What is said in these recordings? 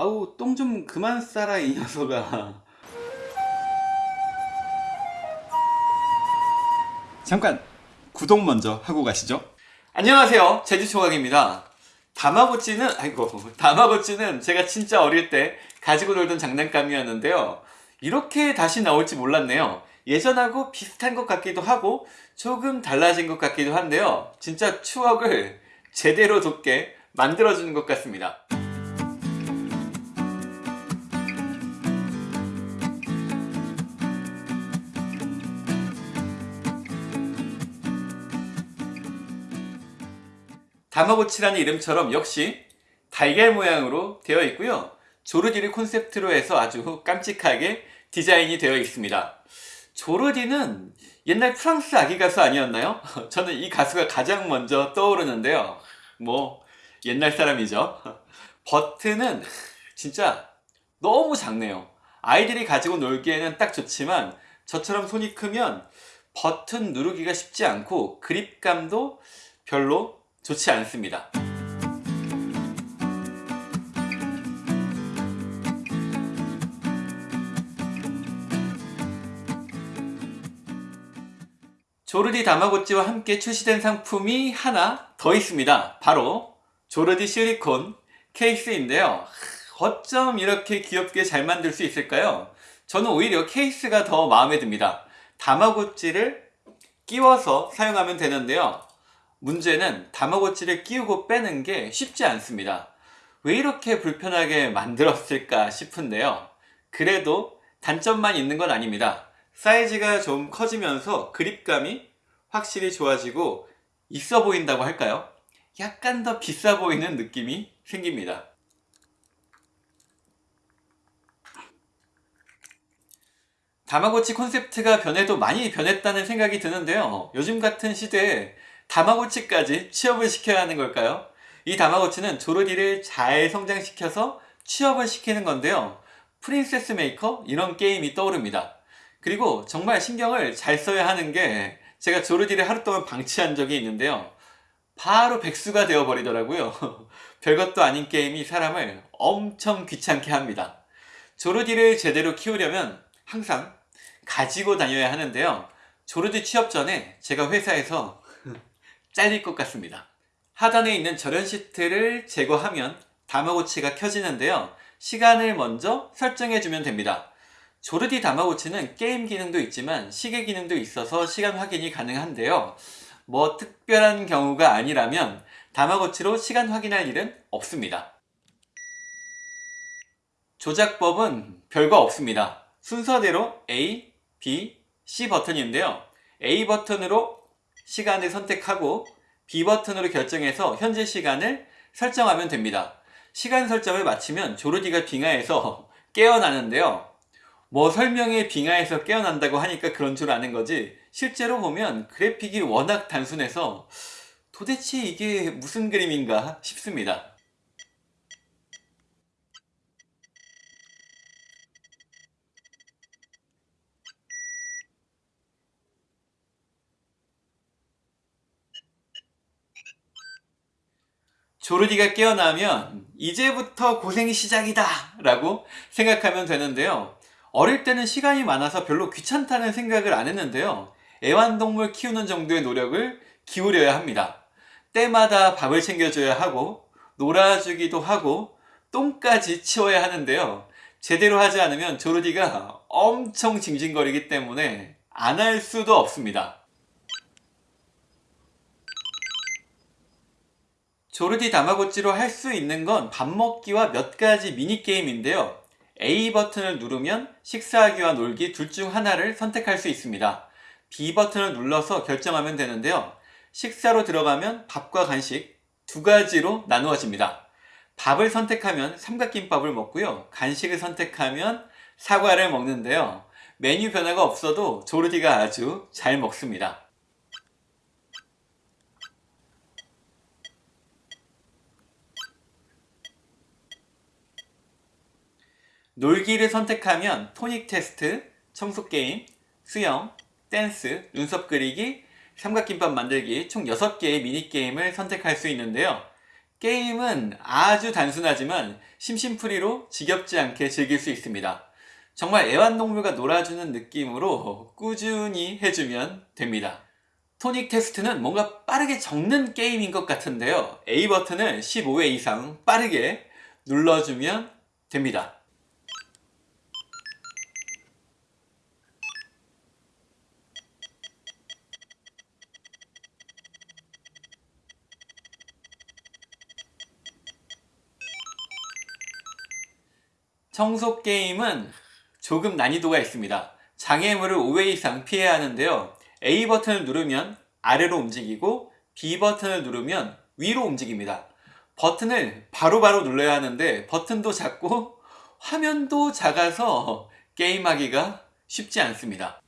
아우 똥 좀 그만 싸라 이 녀석아. 잠깐 구독 먼저 하고 가시죠. 안녕하세요. 제주총각입니다. 다마고치는 아이고 다마고치는 제가 진짜 어릴 때 가지고 놀던 장난감이었는데요. 이렇게 다시 나올지 몰랐네요. 예전하고 비슷한 것 같기도 하고 조금 달라진 것 같기도 한데요. 진짜 추억을 제대로 돋게 만들어주는 것 같습니다 다마고치라는 이름처럼 역시 달걀 모양으로 되어 있고요. 조르디를 콘셉트로 해서 아주 깜찍하게 디자인이 되어 있습니다. 조르디는 옛날 프랑스 아기 가수 아니었나요? 저는 이 가수가 가장 먼저 떠오르는데요. 뭐 옛날 사람이죠. 버튼은 진짜 너무 작네요. 아이들이 가지고 놀기에는 딱 좋지만 저처럼 손이 크면 버튼 누르기가 쉽지 않고 그립감도 별로 좋지 않습니다. 조르디 다마고찌와 함께 출시된 상품이 하나 더 있습니다. 바로 조르디 실리콘 케이스인데요. 어쩜 이렇게 귀엽게 잘 만들 수 있을까요? 저는 오히려 케이스가 더 마음에 듭니다. 다마고찌를 끼워서 사용하면 되는데요 문제는 다마고치를 끼우고 빼는 게 쉽지 않습니다. 왜 이렇게 불편하게 만들었을까 싶은데요. 그래도 단점만 있는 건 아닙니다. 사이즈가 좀 커지면서 그립감이 확실히 좋아지고 있어 보인다고 할까요? 약간 더 비싸 보이는 느낌이 생깁니다. 다마고치 콘셉트가 변해도 많이 변했다는 생각이 드는데요. 요즘 같은 시대에 다마고치까지 취업을 시켜야 하는 걸까요? 이 다마고치는 조르디를 잘 성장시켜서 취업을 시키는 건데요. 프린세스 메이커 이런 게임이 떠오릅니다. 그리고 정말 신경을 잘 써야 하는 게 제가 조르디를 하루 동안 방치한 적이 있는데요. 바로 백수가 되어 버리더라고요. 별것도 아닌 게임이 사람을 엄청 귀찮게 합니다. 조르디를 제대로 키우려면 항상 가지고 다녀야 하는데요. 조르디 취업 전에 제가 회사에서 잘릴 것 같습니다. 하단에 있는 절연 시트를 제거하면 다마고치가 켜지는데요. 시간을 먼저 설정해 주면 됩니다. 조르디 다마고치는 게임 기능도 있지만 시계 기능도 있어서 시간 확인이 가능한데요. 뭐 특별한 경우가 아니라면 다마고치로 시간 확인할 일은 없습니다. 조작법은 별거 없습니다. 순서대로 A, B, C 버튼인데요. A 버튼으로 시간을 선택하고 B 버튼으로 결정해서 현재 시간을 설정하면 됩니다. 시간 설정을 마치면 조르디가 빙하에서 깨어나는데요. 뭐 설명에 빙하에서 깨어난다고 하니까 그런 줄 아는 거지 실제로 보면 그래픽이 워낙 단순해서 도대체 이게 무슨 그림인가 싶습니다 조르디가 깨어나면 이제부터 고생이 시작이다 라고 생각하면 되는데요. 어릴 때는 시간이 많아서 별로 귀찮다는 생각을 안 했는데요. 애완동물 키우는 정도의 노력을 기울여야 합니다. 때마다 밥을 챙겨줘야 하고 놀아주기도 하고 똥까지 치워야 하는데요. 제대로 하지 않으면 조르디가 엄청 징징거리기 때문에 안 할 수도 없습니다 조르디 다마고찌로 할 수 있는 건 밥 먹기와 몇 가지 미니게임인데요 A 버튼을 누르면 식사하기와 놀기 둘 중 하나를 선택할 수 있습니다. B 버튼을 눌러서 결정하면 되는데요. 식사로 들어가면 밥과 간식 두 가지로 나누어집니다. 밥을 선택하면 삼각김밥을 먹고요. 간식을 선택하면 사과를 먹는데요. 메뉴 변화가 없어도 조르디가 아주 잘 먹습니다. 놀기를 선택하면 토익 테스트, 청소게임, 수영, 댄스, 눈썹 그리기, 삼각김밥 만들기 총 6개의 미니게임을 선택할 수 있는데요. 게임은 아주 단순하지만 심심풀이로 지겹지 않게 즐길 수 있습니다. 정말 애완동물과 놀아주는 느낌으로 꾸준히 해주면 됩니다. 토익 테스트는 뭔가 빠르게 적는 게임인 것 같은데요. A 버튼을 15회 이상 빠르게 눌러주면 됩니다. 청소 게임은 조금 난이도가 있습니다. 장애물을 5회 이상 피해야 하는데요. A 버튼을 누르면 아래로 움직이고 B 버튼을 누르면 위로 움직입니다. 버튼을 바로바로 바로 눌러야 하는데 버튼도 작고 화면도 작아서 게임하기가 쉽지 않습니다.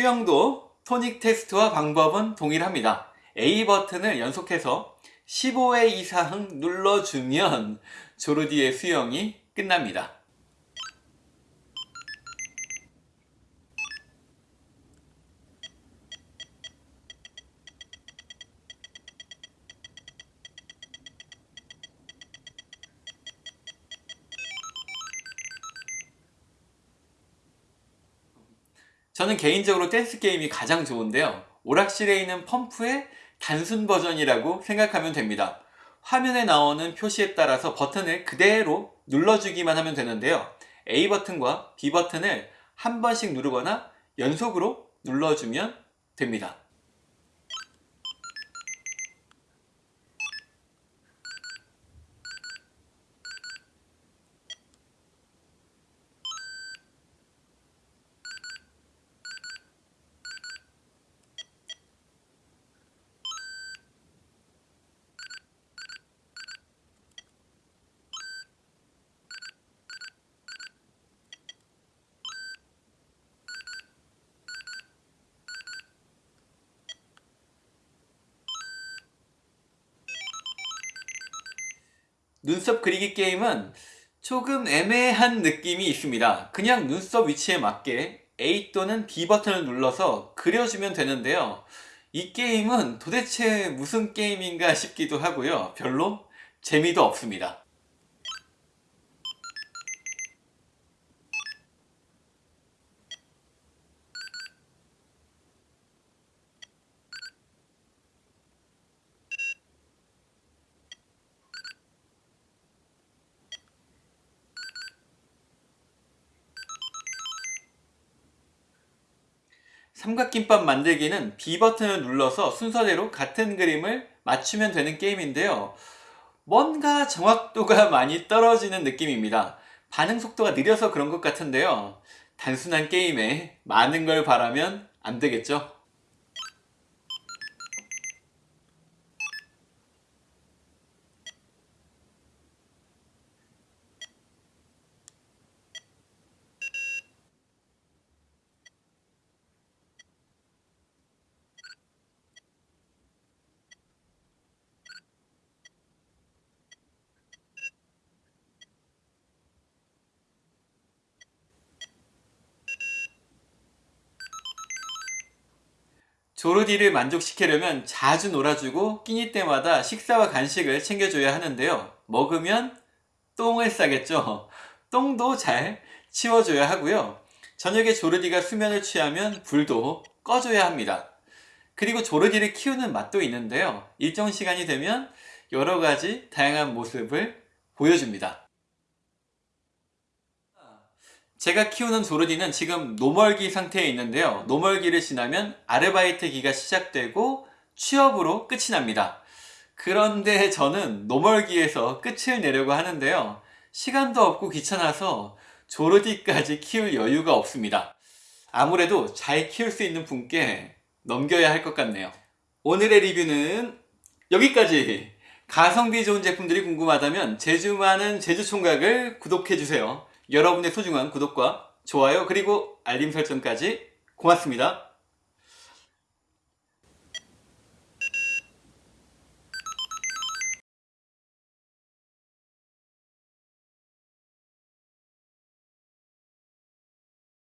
수영도 토닉 테스트와 방법은 동일합니다. A 버튼을 연속해서 15회 이상 눌러주면 조르디의 수영이 끝납니다. 저는 개인적으로 댄스 게임이 가장 좋은데요. 오락실에 있는 펌프의 단순 버전이라고 생각하면 됩니다. 화면에 나오는 표시에 따라서 버튼을 그대로 눌러주기만 하면 되는데요. A 버튼과 B 버튼을 한 번씩 누르거나 연속으로 눌러주면 됩니다. 눈썹 그리기 게임은 조금 애매한 느낌이 있습니다. 그냥 눈썹 위치에 맞게 A 또는 B 버튼을 눌러서 그려주면 되는데요. 이 게임은 도대체 무슨 게임인가 싶기도 하고요. 별로 재미도 없습니다. 삼각김밥 만들기는 B 버튼을 눌러서 순서대로 같은 그림을 맞추면 되는 게임인데요. 뭔가 정확도가 많이 떨어지는 느낌입니다. 반응 속도가 느려서 그런 것 같은데요. 단순한 게임에 많은 걸 바라면 안 되겠죠? 조르디를 만족시키려면 자주 놀아주고 끼니 때마다 식사와 간식을 챙겨줘야 하는데요. 먹으면 똥을 싸겠죠. 똥도 잘 치워줘야 하고요. 저녁에 조르디가 수면을 취하면 불도 꺼줘야 합니다. 그리고 조르디를 키우는 맛도 있는데요. 일정 시간이 되면 여러 가지 다양한 모습을 보여줍니다. 제가 키우는 조르디는 지금 노멀기 상태에 있는데요. 노멀기를 지나면 아르바이트기가 시작되고 취업으로 끝이 납니다. 그런데 저는 노멀기에서 끝을 내려고 하는데요. 시간도 없고 귀찮아서 조르디까지 키울 여유가 없습니다. 아무래도 잘 키울 수 있는 분께 넘겨야 할 것 같네요. 오늘의 리뷰는 여기까지! 가성비 좋은 제품들이 궁금하다면 제주 많은 제주 총각을 구독해주세요. 여러분의 소중한 구독과 좋아요 그리고 알림 설정까지 고맙습니다.